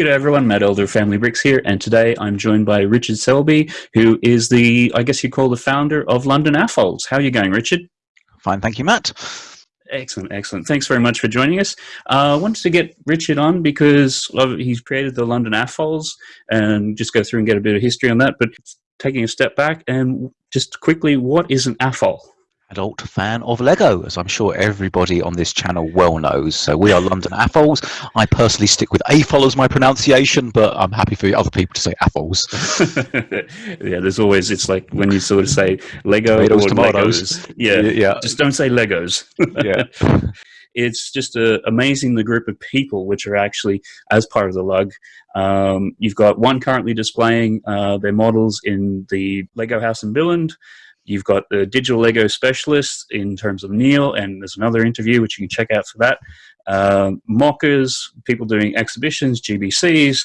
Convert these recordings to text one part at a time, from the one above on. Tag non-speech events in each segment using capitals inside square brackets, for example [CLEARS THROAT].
G'day everyone, Matt Elder of Family Bricks here, and today I'm joined by Richard Selby, who is the, I guess you call the founder of London AFOLs. How are you going, Richard? Fine, thank you, Matt. Excellent, excellent. Thanks very much for joining us. Uh, I wanted to get Richard on because he's created the London AFOLs and just go through and get a bit of history on that, but taking a step back and just quickly, what is an AFOL? Adult fan of Lego, as I'm sure everybody on this channel well knows. So we are London AFOLs. I personally stick with AFOL as my pronunciation, but I'm happy for other people to say AFOLs. [LAUGHS] yeah, there's always, it's like when you sort of say Lego tomatoes, or tomatoes. Legos. Yeah, yeah, just don't say Legos. [LAUGHS] yeah. [LAUGHS] It's just uh, amazing the group of people which are actually as part of the lug. Um, you've got one currently displaying uh, their models in the Lego house in Billund. You've got the digital Lego specialist in terms of Neil, and there's another interview which you can check out for that. Um, mockers, people doing exhibitions, GBCs,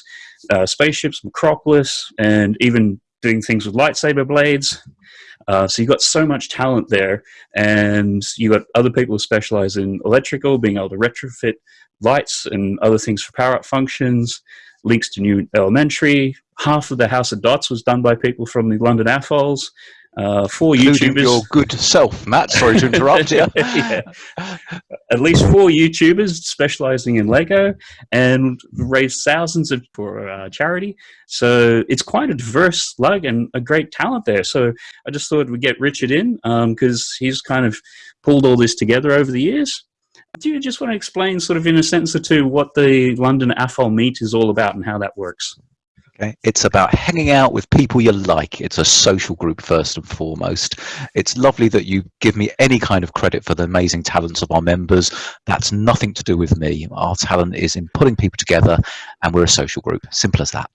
uh, spaceships, Micropolis, and even doing things with lightsaber blades. Uh, so you've got so much talent there, and you've got other people who specialize in electrical, being able to retrofit lights and other things for power up functions, links to new elementary. Half of the House of Dots was done by people from the London AFOLs. Uh, four YouTubers. Your good self, Matt. Sorry to interrupt you. [LAUGHS] yeah. At least four YouTubers specializing in Lego and raised thousands of, for uh, charity. So it's quite a diverse lug and a great talent there. So I just thought we'd get Richard in because um, he's kind of pulled all this together over the years. Do you just want to explain, sort of in a sentence or two, what the London AFOL meet is all about and how that works? Okay. It's about hanging out with people you like. It's a social group first and foremost. It's lovely that you give me any kind of credit for the amazing talents of our members. That's nothing to do with me. Our talent is in putting people together and we're a social group. Simple as that.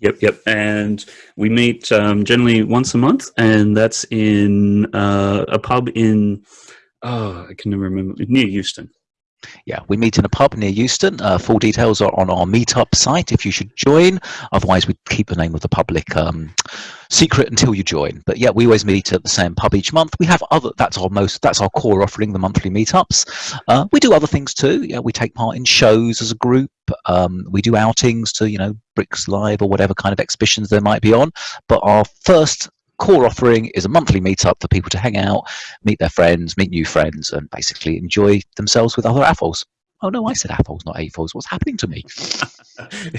Yep, yep. And we meet um, generally once a month and that's in uh, a pub in, oh, I can never remember, near Euston. Yeah, we meet in a pub near Euston. Uh, full details are on our meetup site if you should join. Otherwise, we keep the name of the public um, secret until you join. But yeah, we always meet at the same pub each month. We have other. That's our most. That's our core offering, the monthly meetups. Uh, we do other things too. Yeah, we take part in shows as a group. Um, we do outings to you know Bricks Live or whatever kind of exhibitions there might be on. But our first core offering is a monthly meetup for people to hang out, meet their friends, meet new friends, and basically enjoy themselves with other apples. Oh no, I said apples, not AFOLs. What's happening to me? [LAUGHS]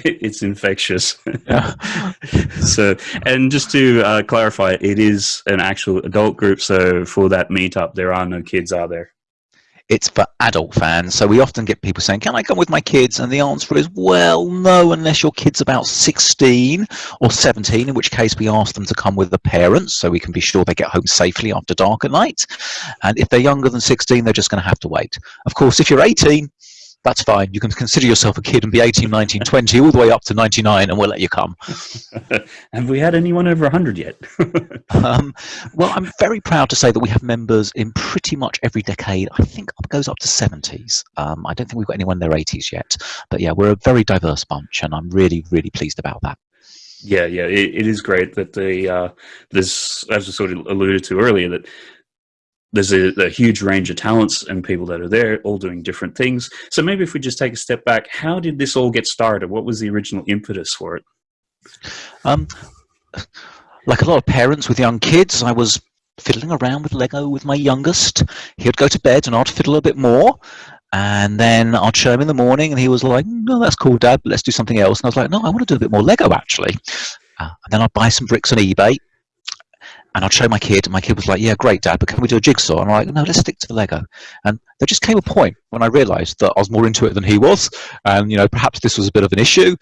it's infectious. [LAUGHS] so, and just to uh, clarify, it is an actual adult group. So for that meetup, there are no kids, are there? It's for adult fans. So we often get people saying, can I come with my kids? And the answer is, well, no, unless your kid's about 16 or 17, in which case we ask them to come with the parents so we can be sure they get home safely after dark at night. And if they're younger than 16, they're just going to have to wait. Of course, if you're 18, that's fine. You can consider yourself a kid and be 18, 19, 20, all the way up to 99, and we'll let you come. [LAUGHS] have we had anyone over 100 yet? [LAUGHS] um, well, I'm very proud to say that we have members in pretty much every decade. I think it goes up to 70s. Um, I don't think we've got anyone in their 80s yet. But yeah, we're a very diverse bunch, and I'm really, really pleased about that. Yeah, yeah, it, it is great that the uh, this, as I sort of alluded to earlier, that there's a, a, huge range of talents and people that are there all doing different things. So maybe if we just take a step back how did this all get started? What was the original impetus for it? Um, like a lot of parents with young kids i was fiddling around with lego with my youngest. He would go to bed and i'd fiddle a bit more. And then I'd show him in the morning and he was like, no, that's cool, dad, let's do something else. And I was like, no, I want to do a bit more Lego, actually. Uh, and then I'd buy some bricks on eBay and I'd show my kid, and my kid was like, "Yeah, great, Dad, but can we do a jigsaw?" And I'm like, "No, let's stick to the Lego." And there just came a point when I realised that I was more into it than he was, and you know, perhaps this was a bit of an issue.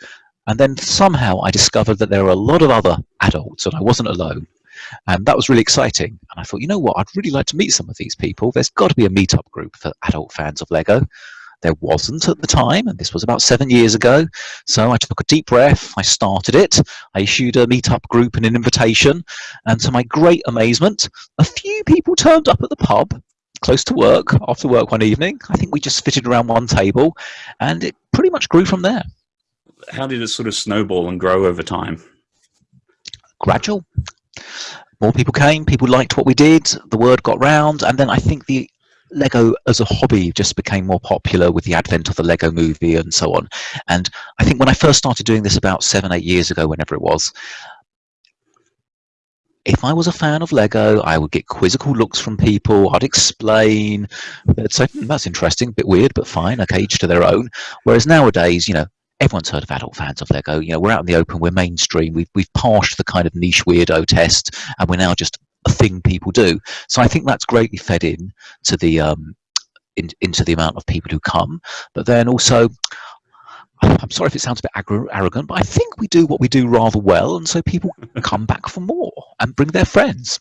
And then somehow I discovered that there were a lot of other adults, and I wasn't alone. And that was really exciting. And I thought, you know what, I'd really like to meet some of these people. There's got to be a meetup group for adult fans of Lego. There wasn't at the time, and this was about seven years ago. So I took a deep breath, I started it, I issued a meetup group and an invitation, and to my great amazement, a few people turned up at the pub close to work after work one evening. I think we just fitted around one table, and it pretty much grew from there. How did it sort of snowball and grow over time? Gradual. More people came, people liked what we did, the word got round, and then I think the Lego as a hobby just became more popular with the advent of the Lego movie and so on. And I think when I first started doing this about seven, eight years ago, whenever it was, if I was a fan of Lego, I would get quizzical looks from people. I'd explain. They'd say, hmm, that's interesting, a bit weird, but fine, okay, each to their own. Whereas nowadays, you know, everyone's heard of adult fans of Lego. You know, we're out in the open, we're mainstream, we've, we've passed the kind of niche weirdo test, and we're now just a thing people do. So I think that's greatly fed in to the um, in, into the amount of people who come. But then also, I'm sorry if it sounds a bit arrogant, but I think we do what we do rather well, and so people [LAUGHS] come back for more and bring their friends.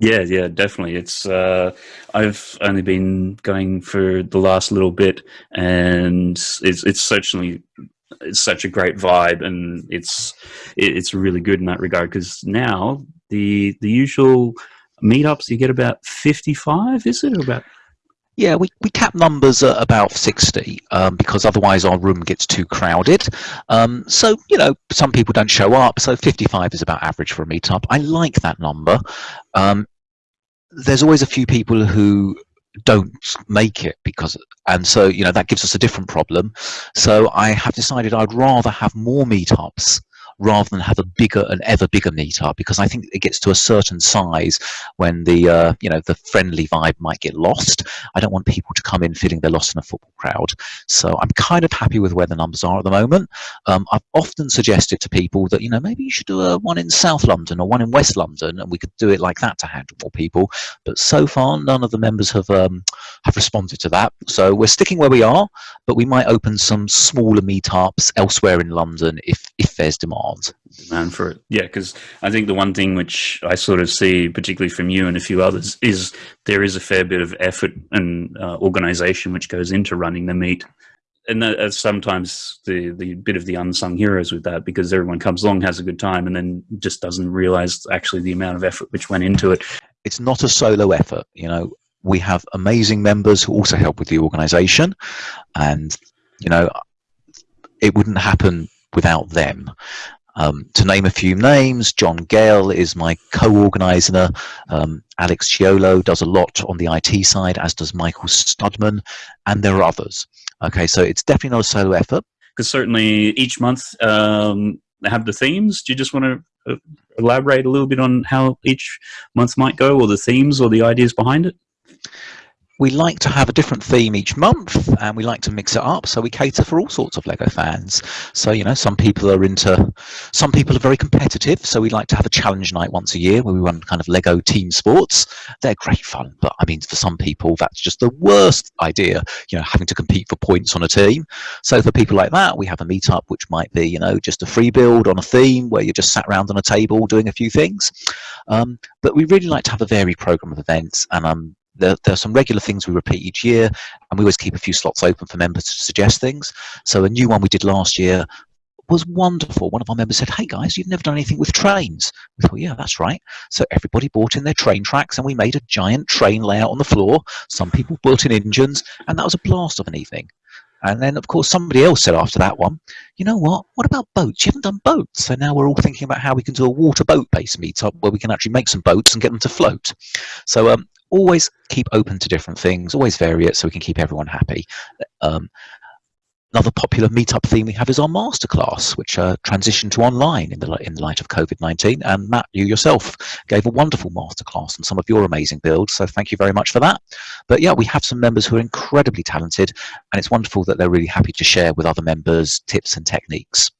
Yeah, yeah, definitely. It's uh, I've only been going for the last little bit, and it's it's certainly it's such a great vibe, and it's it's really good in that regard because now the the usual meetups you get about fifty five, is it about yeah, we, we cap numbers at about 60 um, because otherwise our room gets too crowded. Um, so, you know, some people don't show up, so 55 is about average for a meetup. I like that number. Um, there's always a few people who don't make it because and so you know that gives us a different problem. So i have decided i'd rather have more meetups rather than have a bigger and ever bigger meetup because I think it gets to a certain size when the uh, you know the friendly vibe might get lost. I don't want people to come in feeling they're lost in a football crowd. So I'm kind of happy with where the numbers are at the moment. Um, I've often suggested to people that you know maybe you should do a one in South London or one in West London, and we could do it like that to handle more people. But so far, none of the members have um, have responded to that. So we're sticking where we are, but we might open some smaller meetups elsewhere in London if if there's demand demand. Demand for it, yeah. Because I think the one thing which I sort of see, particularly from you and a few others, is there is a fair bit of effort and uh, organisation which goes into running the meet. And that, sometimes the the bit of the unsung heroes with that because everyone comes along, has a good time, and then just doesn't realise actually the amount of effort which went into it. It's not a solo effort, you know. We have amazing members who also help with the organisation, and you know, it wouldn't happen without them. Um, to name a few names, John Gale is my co-organizer. Um, Alex Chiolo does a lot on the IT side, as does Michael Studman, and there are others. Okay, so it's definitely not a solo effort. Because certainly each month um, have the themes. Do you just want to uh, elaborate a little bit on how each month might go, or the themes, or the ideas behind it? We like to have a different theme each month and we like to mix it up so we cater for all sorts of lego fans. So you know some people are into some people are very competitive so we like to have a challenge night once a year where we run kind of lego team sports. They're great fun but i mean for some people that's just the worst idea you know having to compete for points on a team. So for people like that we have a meetup which might be you know just a free build on a theme where you're just sat around on a table doing a few things. Um, but we really like to have a varied program of events and um, there, there, are some regular things we repeat each year, and we always keep a few slots open for members to suggest things. So a new one we did last year was wonderful. One of our members said, hey guys, you've never done anything with trains. We thought, yeah, that's right. So everybody brought in their train tracks and we made a giant train layout on the floor. Some people built in engines and that was a blast of an evening. And then, of course, somebody else said after that one, you know what? What about boats? You haven't done boats. So now we're all thinking about how we can do a water boat based meetup where we can actually make some boats and get them to float. So um, always keep open to different things, always vary it so we can keep everyone happy. Um, another popular meetup theme we have is our masterclass, which uh, transitioned to online in the, in the light of COVID-19. And Matt, you yourself gave a wonderful masterclass on some of your amazing builds, so thank you very much for that. But yeah, we have some members who are incredibly talented, and it's wonderful that they're really happy to share with other members tips and techniques.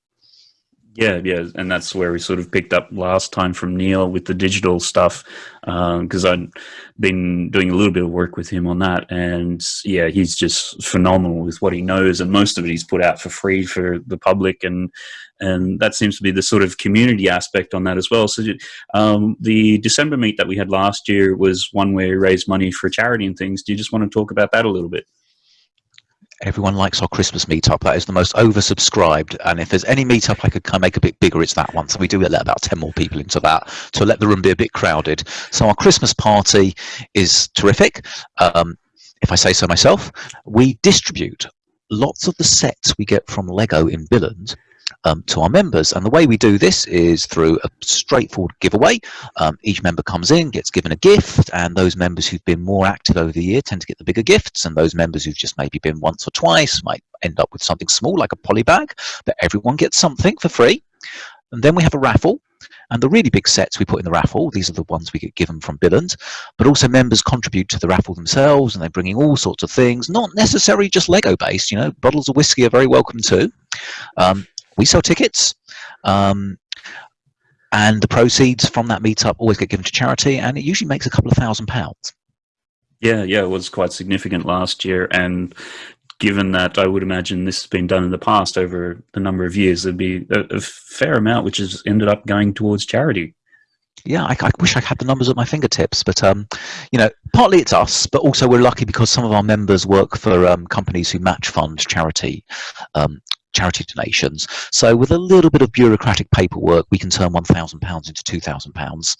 Yeah, yeah, and that's where we sort of picked up last time from Neil with the digital stuff, because um, I'd been doing a little bit of work with him on that, and yeah, he's just phenomenal with what he knows, and most of it he's put out for free for the public, and and that seems to be the sort of community aspect on that as well. So um, the December meet that we had last year was one where we raised money for charity and things. Do you just want to talk about that a little bit? Everyone likes our Christmas meetup. That is the most oversubscribed. And if there's any meetup I could kind of make a bit bigger, it's that one. So we do let about 10 more people into that to let the room be a bit crowded. So our Christmas party is terrific. Um, if I say so myself, we distribute lots of the sets we get from Lego in Billund um, to our members. And the way we do this is through a straightforward giveaway. Um, each member comes in, gets given a gift, and those members who've been more active over the year tend to get the bigger gifts, and those members who've just maybe been once or twice might end up with something small like a poly bag, but everyone gets something for free. And then we have a raffle, and the really big sets we put in the raffle, these are the ones we get given from Billund, but also members contribute to the raffle themselves and they're bringing all sorts of things, not necessarily just Lego based, you know, bottles of whiskey are very welcome too. Um, we sell tickets. Um, and the proceeds from that meetup always get given to charity and it usually makes a couple of thousand pounds. Yeah, yeah, it was quite significant last year. And given that I would imagine this has been done in the past over the number of years, there'd be a, a fair amount which has ended up going towards charity. Yeah, I, I, wish I had the numbers at my fingertips, but um, you know, partly it's us, but also we're lucky because some of our members work for um, companies who match fund charity um, charity donations. So with a little bit of bureaucratic paperwork, we can turn £1,000 into £2,000.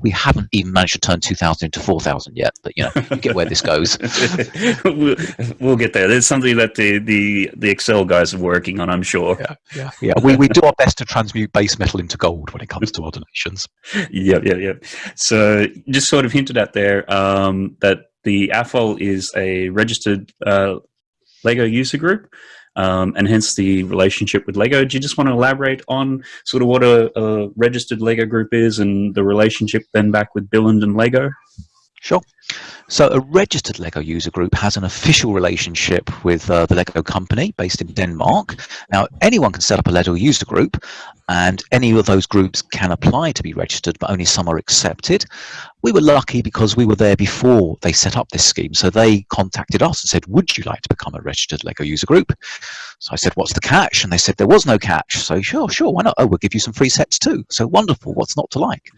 We haven't even managed to turn 2,000 into 4,000 yet, but you know, you get where this goes. [LAUGHS] we'll, we'll, get there. There's something that the, the, the Excel guys are working on, I'm sure. Yeah, yeah, yeah. We, we do our best to transmute base metal into gold when it comes to our donations. [LAUGHS] Yeah, yeah, yeah. So just sort of hinted at there um, that the AFOL is a registered uh, Lego user group um, and hence the relationship with Lego. Do you just want to elaborate on sort of what a, a registered Lego group is and the relationship then back with Billund and Lego? Sure. So a registered LEGO user group has an official relationship with uh, the LEGO company based in Denmark. Now, anyone can set up a LEGO user group and any of those groups can apply to be registered, but only some are accepted. We were lucky because we were there before they set up this scheme. So they contacted us and said, would you like to become a registered LEGO user group? So I said, what's the catch? And they said, there was no catch. So sure, sure, why not? Oh, we'll give you some free sets too. So wonderful, what's not to like?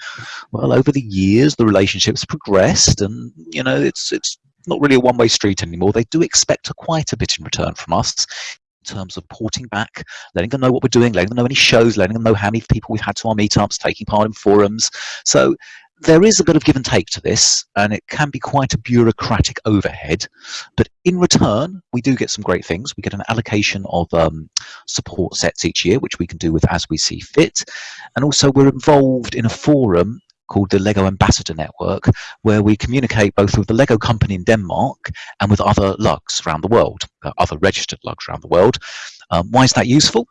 Well, over the years, the relationship's progressed and, you know, it's it's not really a one-way street anymore. They do expect a quite a bit in return from us in terms of porting back, letting them know what we're doing, letting them know any shows, letting them know how many people we've had to our meetups, taking part in forums. So there is a bit of give and take to this, and it can be quite a bureaucratic overhead. But in return, we do get some great things. We get an allocation of um, support sets each year, which we can do with as we see fit. And also, we're involved in a forum called the Lego Ambassador Network, where we communicate both with the Lego company in Denmark and with other lugs around the world, uh, other registered lugs around the world. Um, why is that useful?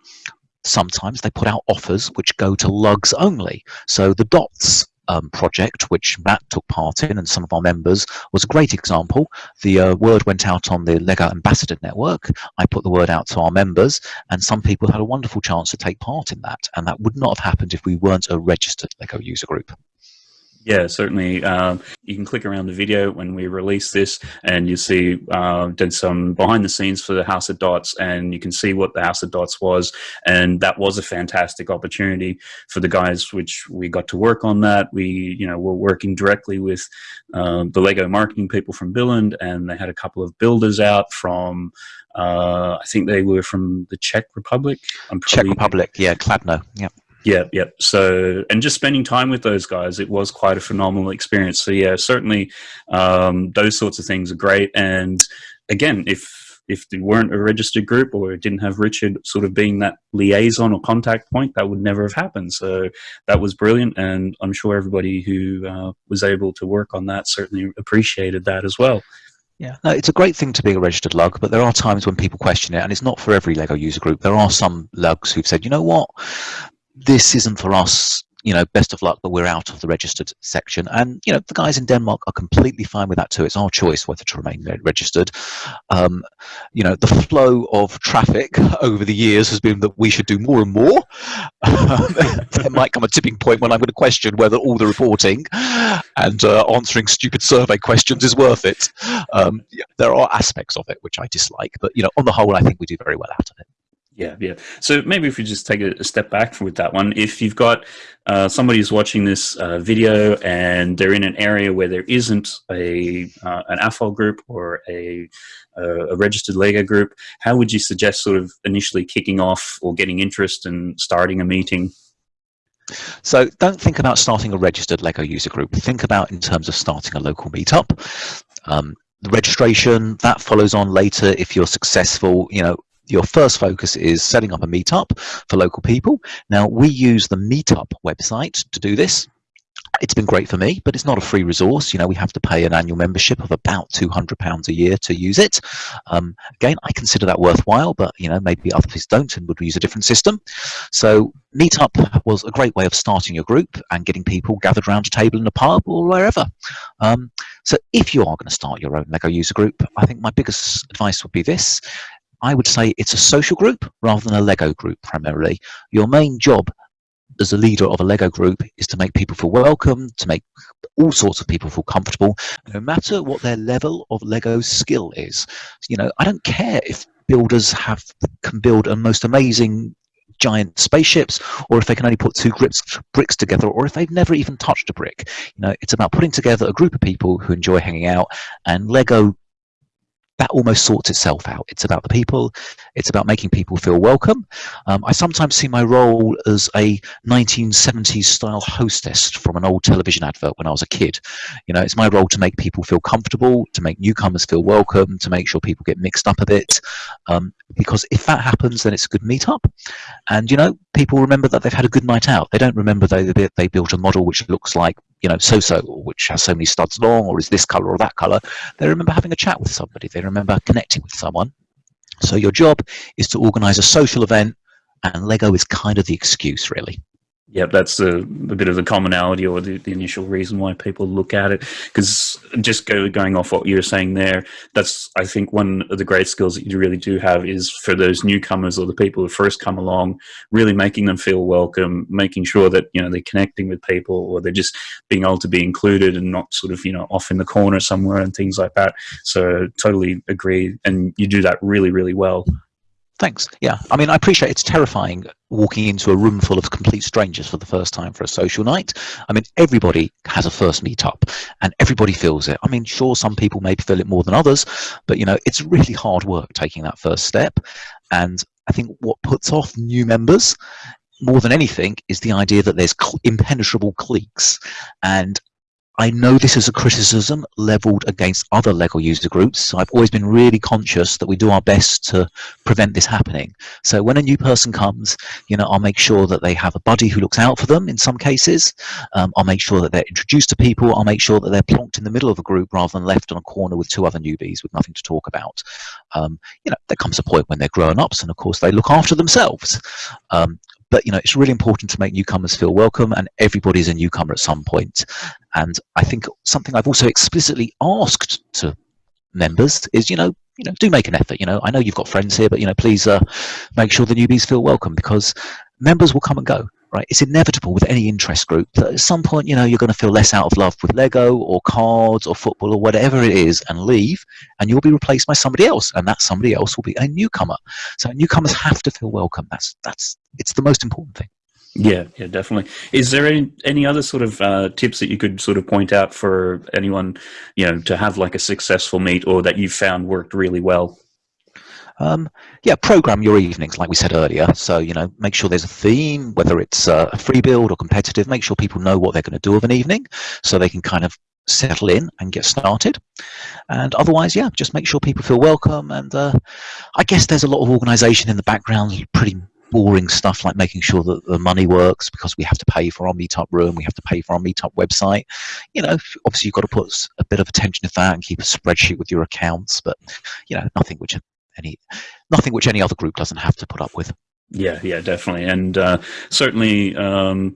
Sometimes they put out offers which go to lugs only. So the DOTS um, project, which Matt took part in and some of our members, was a great example. The uh, word went out on the LEGO Ambassador Network. I put the word out to our members, and some people had a wonderful chance to take part in that. And that would not have happened if we weren't a registered LEGO user group. Yeah, certainly. Um, you can click around the video when we release this, and you see uh, did some behind the scenes for the House of Dots, and you can see what the House of Dots was, and that was a fantastic opportunity for the guys. Which we got to work on that. We, you know, were working directly with um, the Lego marketing people from Billund, and they had a couple of builders out from. Uh, I think they were from the Czech Republic. Czech Republic, yeah, Kladno, yeah. Yeah, yeah. So, and just spending time with those guys, it was quite a phenomenal experience. So, yeah, certainly um, those sorts of things are great. And again, if if they weren't a registered group or didn't have Richard sort of being that liaison or contact point, that would never have happened. So that was brilliant, and I'm sure everybody who uh, was able to work on that certainly appreciated that as well. Yeah, no, it's a great thing to be a registered lug, but there are times when people question it, and it's not for every Lego user group. There are some lugs who've said, you know what, this isn't for us you know best of luck but we're out of the registered section. And you know the guys in denmark are completely fine with that too. It's our choice whether to remain registered. Um, you know the flow of traffic [LAUGHS] over the years has been that we should do more and more. [LAUGHS] There might come a tipping point when i'm going to question whether all the reporting and uh, answering stupid survey questions is worth it. Um, there are aspects of it which i dislike but you know on the whole i think we do very well out of it yeah, yeah. So maybe if we just take a, step back with that one, if you've got uh, somebody who's watching this uh, video and they're in an area where there isn't a uh, an AFOL group or a, a registered Lego group, how would you suggest sort of initially kicking off or getting interest and starting a meeting? So don't think about starting a registered Lego user group. Think about in terms of starting a local meetup. Um, the registration that follows on later if you're successful you know your first focus is setting up a meetup for local people. Now, we use the Meetup website to do this it's been great for me, but it's not a free resource. You know, we have to pay an annual membership of about £200 a year to use it. Um, again, I consider that worthwhile, but, you know, maybe other people don't and would use a different system. So Meetup was a great way of starting your group and getting people gathered around a table in a pub or wherever. Um, so if you are going to start your own LEGO user group, I think my biggest advice would be this. I would say it's a social group rather than a Lego group primarily. Your main job as a leader of a Lego group is to make people feel welcome, to make all sorts of people feel comfortable, no matter what their level of Lego skill is. You know, I don't care if builders have can build a most amazing giant spaceships or if they can only put two bricks, bricks together or if they've never even touched a brick you know it's about putting together a group of people who enjoy hanging out and lego that almost sorts itself out. It's about the people. It's about making people feel welcome. Um, I sometimes see my role as a 1970s style hostess from an old television advert when I was a kid. You know, it's my role to make people feel comfortable, to make newcomers feel welcome, to make sure people get mixed up a bit. Um, because if that happens, then it's a good meetup. And, you know, people remember that they've had a good night out. They don't remember they, they built a model which looks like you know, so-so, which has so many studs long, or is this color or that color. They remember having a chat with somebody. They remember connecting with someone. So your job is to organize a social event, and Lego is kind of the excuse, really. Yeah, that's a, a, bit of the commonality or the, the, initial reason why people look at it. Because just go, going off what you were saying there, that's, I think, one of the great skills that you really do have is for those newcomers or the people who first come along, really making them feel welcome, making sure that, you know, they're connecting with people or they're just being able to be included and not sort of, you know, off in the corner somewhere and things like that. So totally agree. And you do that really, really well. Thanks. Yeah, I mean, I appreciate it's terrifying walking into a room full of complete strangers for the first time for a social night. I mean, everybody has a first meetup and everybody feels it. I mean, sure, some people maybe feel it more than others, but you know, it's really hard work taking that first step. And I think what puts off new members more than anything is the idea that there's impenetrable cliques and I know this is a criticism leveled against other LEGO user groups, so I've always been really conscious that we do our best to prevent this happening. So when a new person comes, you know, I'll make sure that they have a buddy who looks out for them in some cases. Um, I'll make sure that they're introduced to people. I'll make sure that they're plonked in the middle of a group rather than left on a corner with two other newbies with nothing to talk about. Um, you know, there comes a point when they're grown-ups and of course they look after themselves. Um, but you know it's really important to make newcomers feel welcome and everybody's a newcomer at some point. And i think something i've also explicitly asked to members is you know you know do make an effort you know. I know you've got friends here but you know please uh, make sure the newbies feel welcome because members will come and go right? It's inevitable with any interest group that at some point, you know, you're going to feel less out of love with Lego or cards or football or whatever it is and leave, and you'll be replaced by somebody else, and that somebody else will be a newcomer. So newcomers have to feel welcome. That's that's it's the most important thing. Yeah, yeah, definitely. Is there any, any other sort of uh, tips that you could sort of point out for anyone, you know, to have like a successful meet or that you found worked really well? Um, yeah, program your evenings, like we said earlier. So, you know, make sure there's a theme, whether it's uh, a free build or competitive, make sure people know what they're going to do of an evening so they can kind of settle in and get started. And otherwise, yeah, just make sure people feel welcome. And uh, I guess there's a lot of organization in the background, pretty boring stuff like making sure that the money works because we have to pay for our meetup room, we have to pay for our meetup website. You know, obviously you've got to put a bit of attention to that and keep a spreadsheet with your accounts, but you know, nothing which any nothing which any other group doesn't have to put up with. Yeah, yeah, definitely, and uh, certainly, um,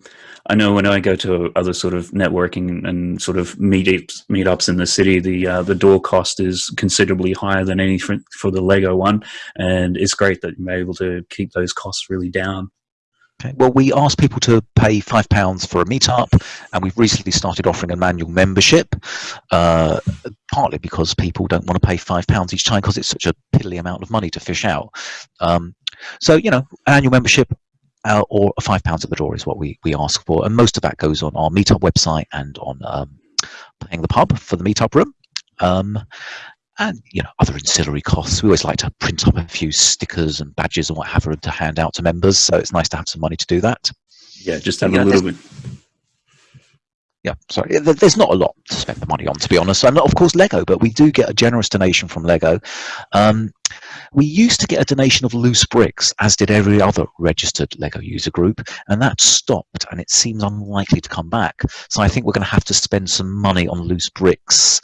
I know when I go to other sort of networking and sort of meetups, meetups in the city, the uh, the door cost is considerably higher than any for, for the Lego one, and it's great that you're able to keep those costs really down. Okay. Well, we ask people to pay five pounds for a meetup, and we've recently started offering an annual membership. Uh, partly because people don't want to pay five pounds each time because it's such a piddly amount of money to fish out. Um, so you know, an annual membership uh, or five pounds at the door is what we we ask for, and most of that goes on our meetup website and on um, paying the pub for the meetup room. Um, and you know other ancillary costs. We always like to print up a few stickers and badges and what have you to hand out to members. So it's nice to have some money to do that. Yeah, just have a little bit. Yeah, sorry. There's not a lot to spend the money on, to be honest. And of course, Lego, but we do get a generous donation from Lego. Um, we used to get a donation of loose bricks, as did every other registered LEGO user group, and that stopped, and it seems unlikely to come back. So I think we're going to have to spend some money on loose bricks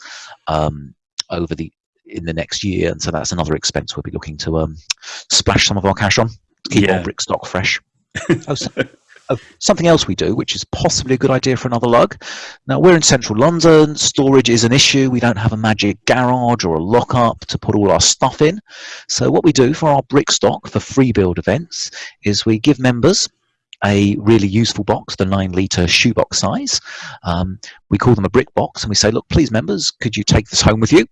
um, over the in the next year, and so that's another expense we'll be looking to um, splash some of our cash on to keep yeah. our brick stock fresh. [LAUGHS] oh, so, oh, something else we do, which is possibly a good idea for another lug. Now we're in central London. Storage is an issue. We don't have a magic garage or a lockup to put all our stuff in. So what we do for our brick stock for free build events is we give members a really useful box, the nine litre shoebox size. Um, we call them a brick box and we say, look, please members, could you take this home with you?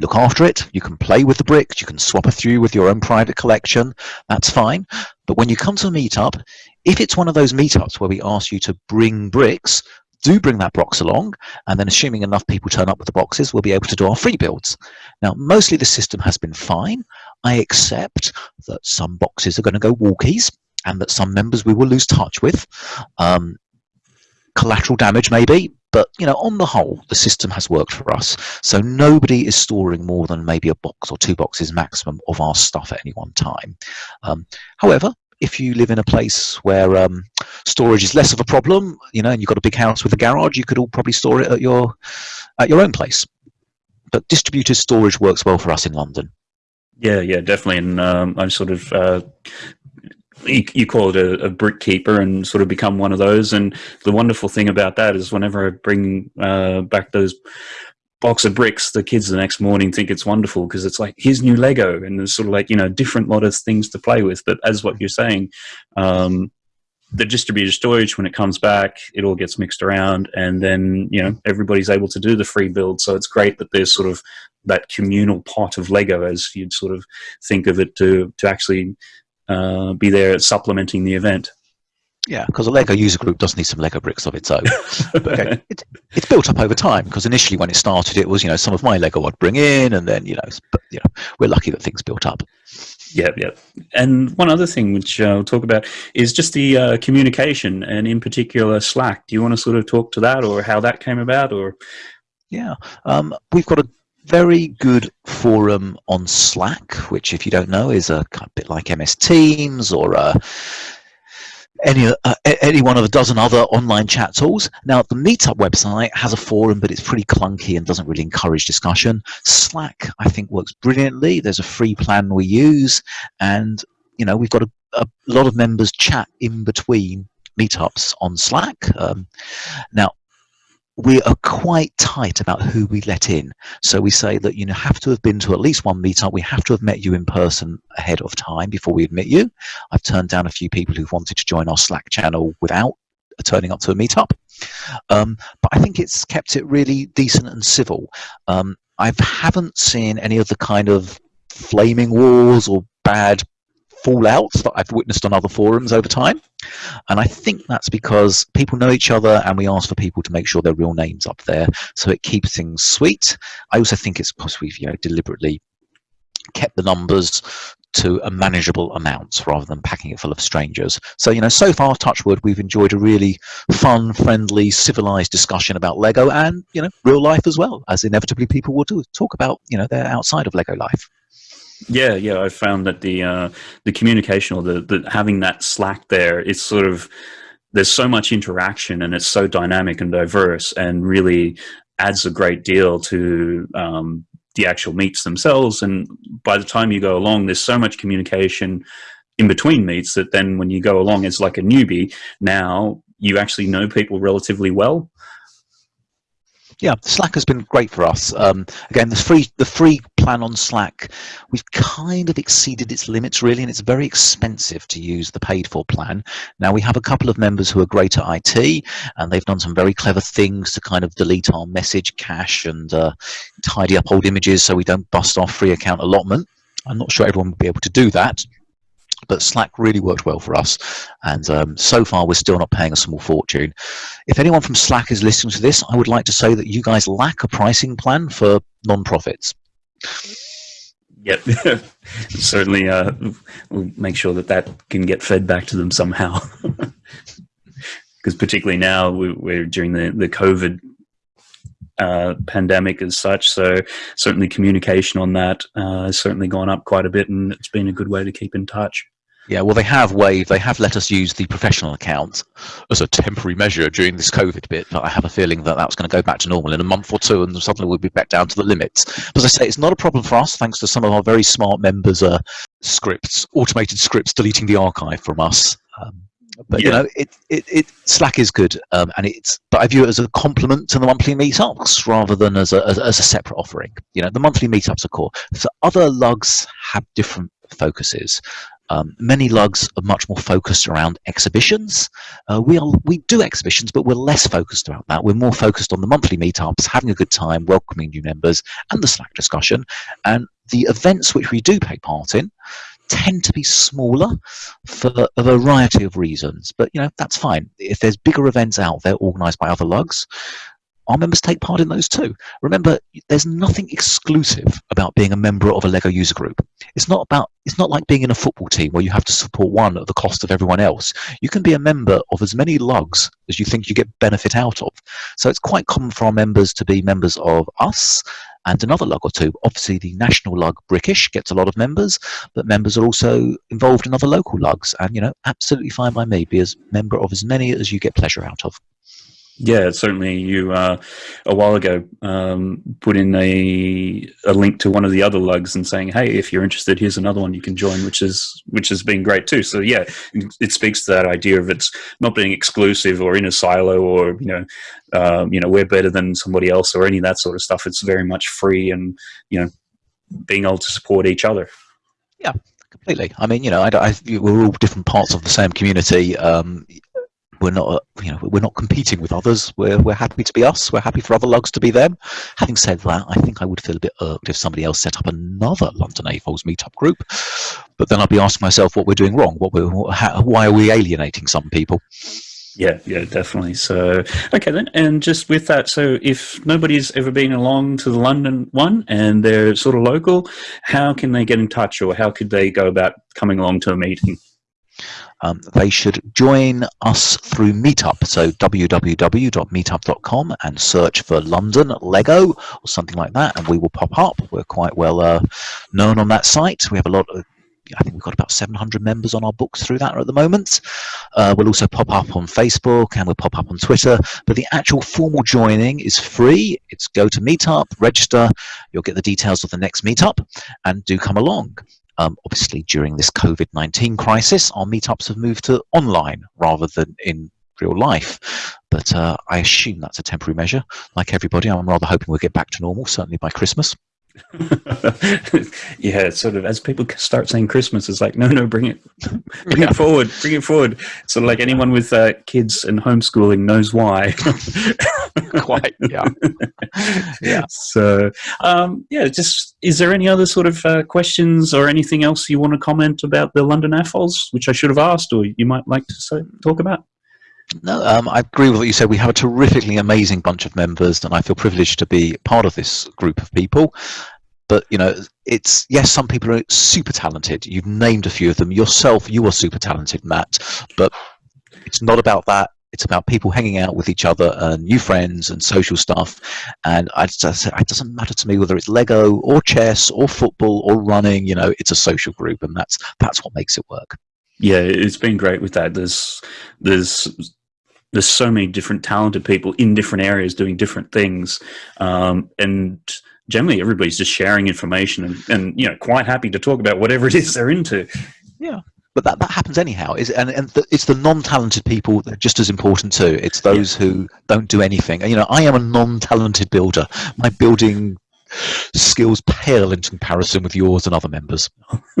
Look after it. You can play with the bricks. You can swap a few with your own private collection. That's fine. But when you come to a meetup, if it's one of those meetups where we ask you to bring bricks, do bring that box along, and then assuming enough people turn up with the boxes, we'll be able to do our free builds. Now, mostly the system has been fine. I accept that some boxes are going to go walkies, and that some members we will lose touch with. Um, collateral damage maybe, but you know, on the whole, the system has worked for us. So nobody is storing more than maybe a box or two boxes maximum of our stuff at any one time. Um, however, if you live in a place where um, storage is less of a problem, you know, and you've got a big house with a garage, you could all probably store it at your at your own place. But distributed storage works well for us in London. Yeah, yeah, definitely. And um, I'm sort of uh, you, you call it a, a, brick keeper and sort of become one of those. And the wonderful thing about that is whenever I bring uh, back those box of bricks, the kids the next morning think it's wonderful because it's like, here's new Lego. And there's sort of like, you know, different lot of things to play with. But as what you're saying, um, the distributed storage, when it comes back, it all gets mixed around and then, you know, everybody's able to do the free build. So it's great that there's sort of that communal pot of Lego as you'd sort of think of it to, to actually uh, be there supplementing the event. Yeah, because a Lego user group does need some Lego bricks of its own. [LAUGHS] okay, it, it's built up over time because initially when it started, it was you know some of my Lego I'd bring in, and then you know, but, you know we're lucky that things built up. Yeah, yeah. And one other thing which I'll talk about is just the uh, communication, and in particular Slack. Do you want to sort of talk to that, or how that came about, or? Yeah, um, we've got a very good forum on Slack, which, if you don't know, is a, bit like MS Teams or a, uh, any uh, any one of a dozen other online chat tools. Now, the Meetup website has a forum, but it's pretty clunky and doesn't really encourage discussion. Slack, I think, works brilliantly. There's a free plan we use, and you know we've got a, a lot of members chat in between meetups on Slack. Um, now, we are quite tight about who we let in. So we say that you have to have been to at least one meetup. We have to have met you in person ahead of time before we admit you. I've turned down a few people who've wanted to join our Slack channel without turning up to a meetup. Um, but I think it's kept it really decent and civil. Um, I haven't seen any of the kind of flaming walls or bad fallouts that I've witnessed on other forums over time. And I think that's because people know each other and we ask for people to make sure their real names up there. So it keeps things sweet. I also think it's because we've you know, deliberately kept the numbers to a manageable amount rather than packing it full of strangers. So, you know, so far, Touchwood, we've enjoyed a really fun, friendly, civilized discussion about Lego and, you know, real life as well, as inevitably people will do, talk about, you know, their outside of Lego life. Yeah, yeah, I found that the uh, the communication or the, the having that Slack there, it's sort of there's so much interaction and it's so dynamic and diverse and really adds a great deal to um, the actual meets themselves. And by the time you go along, there's so much communication in between meets that then when you go along as like a newbie, now you actually know people relatively well yeah, Slack has been great for us. Um, again, the free the free plan on Slack, we've kind of exceeded its limits really, and it's very expensive to use the paid for plan. Now we have a couple of members who are great at IT, and they've done some very clever things to kind of delete our message cache and uh, tidy up old images so we don't bust our free account allotment. I'm not sure everyone will be able to do that, but Slack really worked well for us. And um, so far, we're still not paying a small fortune. If anyone from Slack is listening to this, I would like to say that you guys lack a pricing plan for non-profits. Yep, [LAUGHS] certainly. Uh, we'll make sure that that can get fed back to them somehow. [LAUGHS] Because particularly now, we, are during the the COVID uh, pandemic as such. So certainly communication on that uh, has certainly gone up quite a bit, and it's been a good way to keep in touch. Yeah, well, they have waived, they have let us use the professional account as a temporary measure during this COVID bit, but I have a feeling that that's going to go back to normal in a month or two and suddenly we'll be back down to the limits. But as I say, it's not a problem for us, thanks to some of our very smart members' uh, scripts, automated scripts deleting the archive from us. Um, but yeah. you know, it, it, it Slack is good, um, and it's. But I view it as a complement to the monthly meetups rather than as a as, as a separate offering. You know, the monthly meetups are cool. So other lugs have different focuses. Um, many lugs are much more focused around exhibitions. Uh, we are we do exhibitions, but we're less focused about that. We're more focused on the monthly meetups, having a good time, welcoming new members, and the Slack discussion. And the events which we do take part in tend to be smaller for a variety of reasons. But you know that's fine. If there's bigger events out there organised by other lugs, our members take part in those too. Remember, there's nothing exclusive about being a member of a LEGO user group. It's not about it's not like being in a football team where you have to support one at the cost of everyone else. You can be a member of as many lugs as you think you get benefit out of. So it's quite common for our members to be members of us and another lug or two. Obviously, the national lug Brickish gets a lot of members, but members are also involved in other local lugs. And, you know, absolutely fine by me. Be as member of as many as you get pleasure out of. Yeah, certainly. You uh, a while ago um, put in a a link to one of the other lugs and saying, "Hey, if you're interested, here's another one you can join," which is which has been great too. So yeah, it speaks to that idea of it's not being exclusive or in a silo or you know, um, you know, we're better than somebody else or any of that sort of stuff. It's very much free and you know, being able to support each other. Yeah, completely. I mean, you know, I, I, we're all different parts of the same community. Um, we're not uh, you know we're not competing with others. We're, we're happy to be us. We're happy for other lugs to be them. Having said that i think i would feel a bit irked if somebody else set up another london AFOLs meetup group. But then i'd be asking myself what we're doing wrong. What we're how, why are we alienating some people? Yeah, yeah, definitely. So, okay then, and just with that, so if nobody's ever been along to the London one and they're sort of local, how can they get in touch, or how could they go about coming along to a meeting? Um, they should join us through Meetup. So www.meetup.com and search for London Lego or something like that, and we will pop up. We're quite well uh, known on that site. We have a lot of I think we've got about 700 members on our books through that at the moment. Uh, we'll also pop up on Facebook and we'll pop up on Twitter. But the actual formal joining is free. It's go to Meetup, register. You'll get the details of the next Meetup and do come along. Um, obviously, during this COVID-19 crisis, our meetups have moved to online rather than in real life. But uh, I assume that's a temporary measure. Like everybody, I'm rather hoping we'll get back to normal, certainly by Christmas. [LAUGHS] yeah, sort of as people start saying Christmas, it's like, no, no, bring it, [LAUGHS] bring yeah. it forward, bring it forward. Sort of like anyone with uh, kids and homeschooling knows why. [LAUGHS] Quite, yeah, yeah. So, um, yeah, just is there any other sort of uh, questions or anything else you want to comment about the London AFOLs, which I should have asked, or you might like to say, talk about? No, um, I agree with what you said. We have a terrifically amazing bunch of members, and I feel privileged to be part of this group of people. But you know, it's yes, some people are super talented. You've named a few of them yourself. You are super talented, Matt. But it's not about that. It's about people hanging out with each other and new friends and social stuff. And I just, it doesn't matter to me whether it's Lego or chess or football or running. You know, it's a social group, and that's that's what makes it work. Yeah, it's been great with that. There's there's there's so many different talented people in different areas doing different things um, and generally everybody's just sharing information and, and, you know quite happy to talk about whatever it is they're into. Yeah. But that, that happens anyhow. Is and, and the, it's the non-talented people that are just as important too. It's those yeah. who don't do anything. You know i am a non-talented builder. My building skills pale in comparison with yours and other members. [LAUGHS]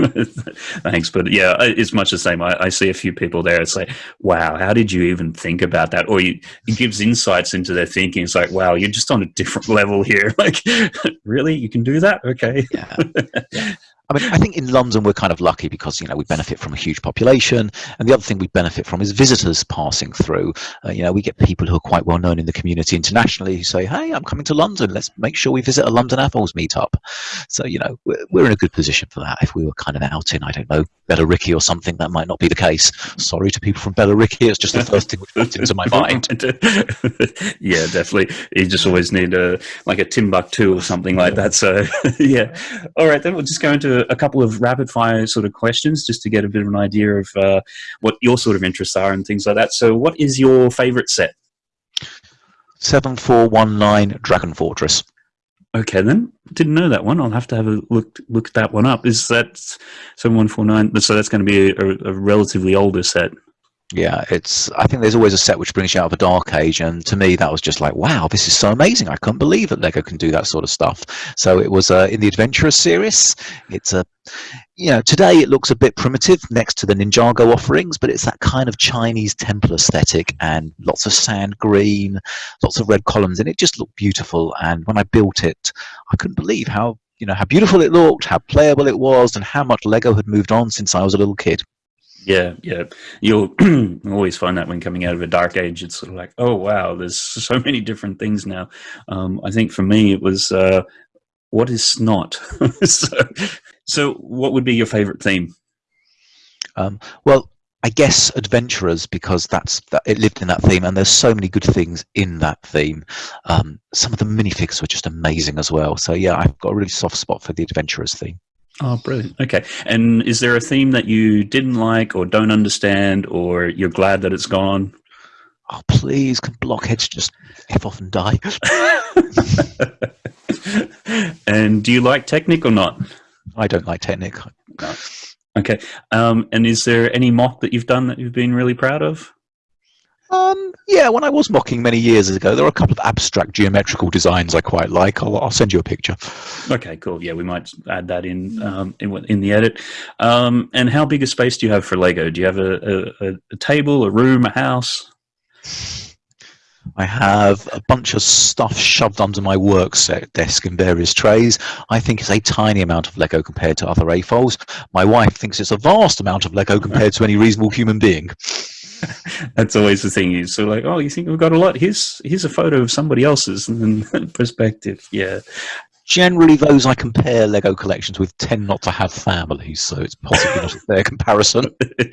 Thanks, but yeah, it's much the same. I, I, see a few people there. It's like, wow, how did you even think about that? Or you, it gives insights into their thinking. It's like, wow, you're just on a different level here. [LAUGHS] Like, [LAUGHS] really, you can do that? Okay. yeah. yeah. I mean, I think in London we're kind of lucky because you know we benefit from a huge population, and the other thing we benefit from is visitors passing through. Uh, you know, we get people who are quite well known in the community internationally who say, "Hey, I'm coming to London. Let's make sure we visit a London Apples meetup." So you know, we're, we're in a good position for that. If we were kind of out in, I don't know, Billericay or something, that might not be the case. Sorry to people from Billericay. It's just the first thing which popped into my [LAUGHS] mind. [LAUGHS] yeah, definitely. You just always need a like a Timbuktu or something like that. So [LAUGHS] yeah. All right, then we'll just go into a couple of rapid fire sort of questions just to get a bit of an idea of uh, what your sort of interests are and things like that. So what is your favorite set? 7419 Dragon Fortress. Okay, then didn't know that one. I'll have to have a look look that one up. Is that seven one four nine? So that's going to be a, a, relatively older set. Yeah, it's. I think there's always a set which brings you out of a dark age, and to me that was just like, wow, this is so amazing! I couldn't believe that Lego can do that sort of stuff. So it was uh, in the Adventurers series. It's a, you know, today it looks a bit primitive next to the Ninjago offerings, but it's that kind of Chinese temple aesthetic and lots of sand green, lots of red columns, and it just looked beautiful. And when I built it, I couldn't believe how you know how beautiful it looked, how playable it was, and how much Lego had moved on since I was a little kid. Yeah, yeah. You'll [CLEARS THROAT] always find that when coming out of a dark age, it's sort of like, oh wow, there's [LAUGHS] so many different things now. Um, I think for me, it was uh, what is SNOT. [LAUGHS] so, so, what would be your favorite theme? Um, well, I guess adventurers because that's that it lived in that theme, and there's so many good things in that theme. Um, some of the minifigs were just amazing as well. So yeah, I've got a really soft spot for the adventurers theme. Oh, brilliant. Okay. And is there a theme that you didn't like or don't understand or you're glad that it's gone? Oh, please, can blockheads just F off and die? [LAUGHS] and do you like Technic or not? I don't like Technic. No. Okay. Um, and is there any MOC that you've done that you've been really proud of? Um, yeah, when I was mocking many years ago, there were a couple of abstract geometrical designs I quite like. I'll, I'll send you a picture. Okay, cool. Yeah, we might add that in um, in, in, the edit. Um, and how big a space do you have for Lego? Do you have a, a, a table, a room, a house? I have a bunch of stuff shoved under my work set desk in various trays. I think it's a tiny amount of Lego compared to other AFOLs. My wife thinks it's a vast amount of Lego compared to any reasonable human being. [LAUGHS] That's always the thing. Is so like, oh, you think we've got a lot? Here's here's a photo of somebody else's and [LAUGHS] perspective. Yeah. Generally, those I compare Lego collections with tend not to have families, so it's possibly not a fair comparison.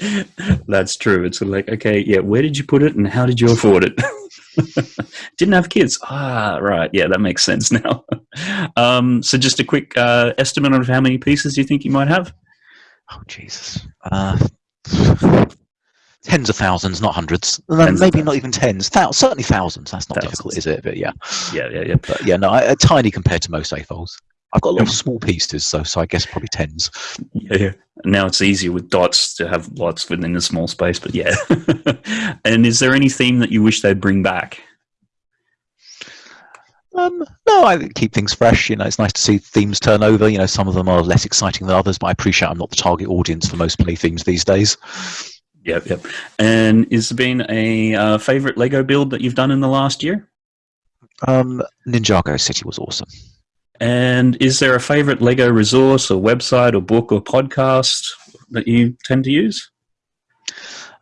[LAUGHS] That's true. It's like, okay, yeah, where did you put it and how did you afford it? Didn't have kids. Ah, right. Yeah, that makes sense now. Um, so, just a quick uh, estimate of how many pieces you think you might have? Oh, Jesus. Uh, tens of thousands, not hundreds. Tens Maybe not even tens. Thou certainly thousands. That's not thousands. difficult, is it? But yeah. Yeah, yeah, yeah. But yeah, no, I, uh, tiny compared to most AFOLs. I've got a lot of small pieces, so so I guess probably tens. Yeah, yeah. Now it's easier with dots to have lots within a small space, but yeah. [LAUGHS] and is there any theme that you wish they'd bring back? Um, no, I keep things fresh. You know, it's nice to see themes turn over. You know, some of them are less exciting than others, but I appreciate I'm not the target audience for most play themes these days. Yep, yep. And is there been a uh, favorite Lego build that you've done in the last year? Um, Ninjago City was awesome. And is there a favorite Lego resource or website or book or podcast that you tend to use?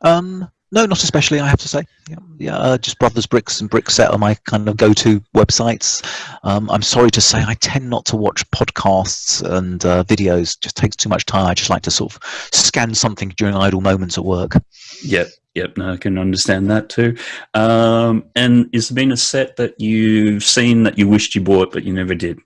Um, no, not especially. I have to say, yeah, yeah uh, just Brothers Bricks and Brickset are my kind of go-to websites. Um, I'm sorry to say, I tend not to watch podcasts and uh, videos. It just takes too much time. I just like to sort of scan something during idle moments at work. Yep, yep. No, I can understand that too. Um, and is there been a set that you've seen that you wished you bought but you never did?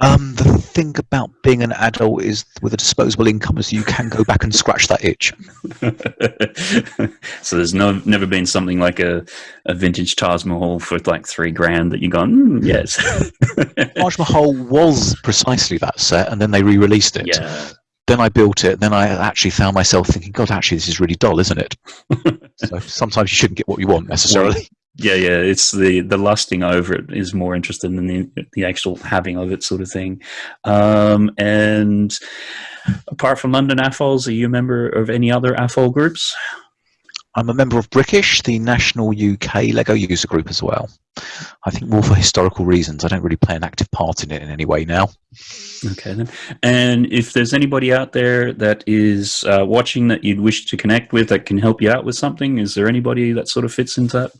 Um, the thing about being an adult is with a disposable income is you can go back and scratch that itch. [LAUGHS] so there's no never been something like a, a vintage Taj Mahal for like three grand that you gone, mm, yes. [LAUGHS] Taj Mahal was precisely that set and then they re-released it. Yeah. Then I built it. Then I actually found myself thinking, God, actually, this is really dull, isn't it? [LAUGHS] so sometimes you shouldn't get what you want necessarily. Yeah, yeah, it's the the lusting over it is more interesting than the the actual having of it, sort of thing. Um, and apart from London AFOLs, are you a member of any other AFOL groups? I'm a member of Brickish, the national UK LEGO user group as well. I think more for historical reasons. I don't really play an active part in it in any way now. Okay then. And if there's anybody out there that is uh, watching that you'd wish to connect with that can help you out with something, is there anybody that sort of fits into that?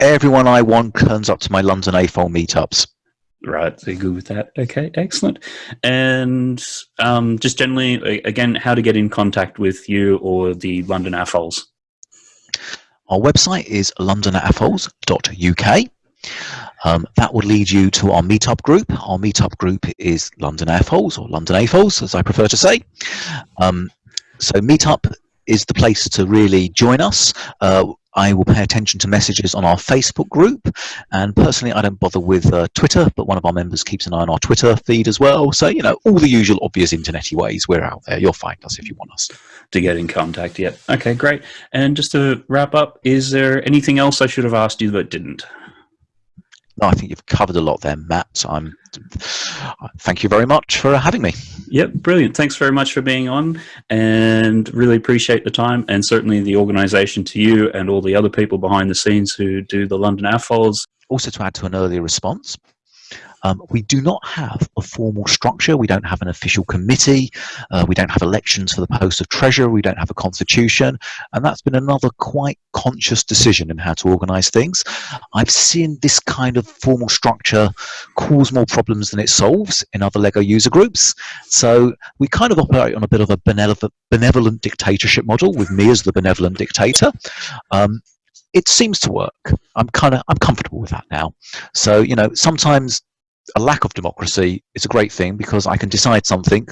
Everyone I want turns up to my London AFOL meetups. Right, so good with that. Okay, excellent. And um, just generally, again, how to get in contact with you or the London AFOLs? Our website is londonafols.uk. Um, that would lead you to our meetup group. Our meetup group is London AFOLs, or London AFOLs, as I prefer to say. Um, so meetup is the place to really join us. Uh, I will pay attention to messages on our Facebook group. And personally, I don't bother with uh, Twitter, but one of our members keeps an eye on our Twitter feed as well. So, you know, all the usual obvious internety ways, we're out there. You'll find us if you want us. To get in contact, yep. Okay, great. And just to wrap up, is there anything else I should have asked you that didn't? No, I think you've covered a lot there, Matt. I'm, thank you very much for having me. Yep, brilliant. Thanks very much for being on and really appreciate the time and certainly the organisation to you and all the other people behind the scenes who do the London AFOLs. Also to add to an earlier response, um, we do not have a formal structure. We don't have an official committee. Uh, we don't have elections for the post of treasurer. We don't have a constitution. And that's been another quite conscious decision in how to organize things. I've seen this kind of formal structure cause more problems than it solves in other LEGO user groups. So we kind of operate on a bit of a benevolent, benevolent dictatorship model with me as the benevolent dictator. Um, it seems to work. I'm kind of I'm comfortable with that now. So you know, sometimes a lack of democracy is a great thing because I can decide something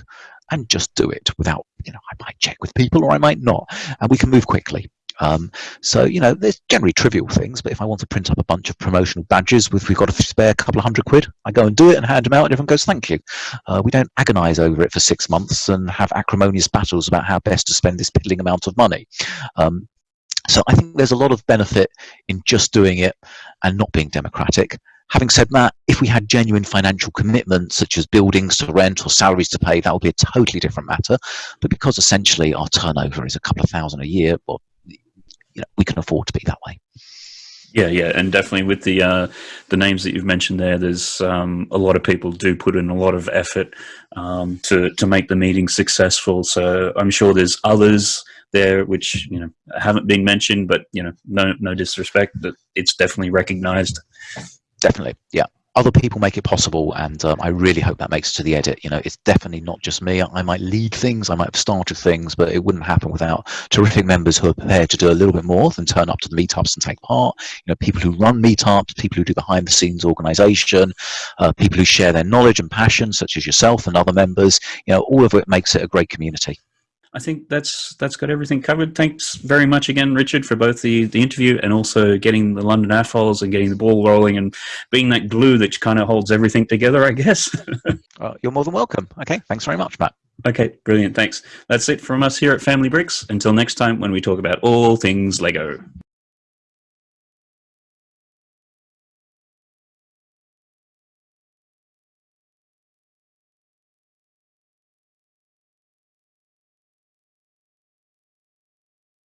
and just do it without, you know, I might check with people or I might not, and we can move quickly. Um, so, you know, there's generally trivial things, but if I want to print up a bunch of promotional badges with we've got a spare couple of hundred quid, I go and do it and hand them out and everyone goes, thank you. Uh, we don't agonize over it for six months and have acrimonious battles about how best to spend this piddling amount of money. Um, so I think there's a lot of benefit in just doing it and not being democratic. Having said that, if we had genuine financial commitments, such as buildings to rent or salaries to pay, that would be a totally different matter. But because essentially our turnover is a couple of thousand a year, well, you know, we can afford to be that way. Yeah, yeah, and definitely with the uh, the names that you've mentioned there, there's um, a lot of people do put in a lot of effort um, to to make the meeting successful. So I'm sure there's others there which you know haven't been mentioned, but you know, no no disrespect, but it's definitely recognised. Definitely, yeah. Other people make it possible, and um, I really hope that makes it to the edit. You know, it's definitely not just me. I might lead things, I might have started things, but it wouldn't happen without terrific members who are prepared to do a little bit more than turn up to the meetups and take part. You know, people who run meetups, people who do behind-the-scenes organisation, uh, people who share their knowledge and passion, such as yourself and other members. You know, all of it makes it a great community. I think that's that's got everything covered. Thanks very much again, Richard, for both the, the interview and also getting the London AFOLs and getting the ball rolling and being that glue that kind of holds everything together, I guess. [LAUGHS] you're more than welcome. Okay, thanks very much, Matt. Okay, brilliant. Thanks. That's it from us here at Family Bricks. Until next time when we talk about all things LEGO.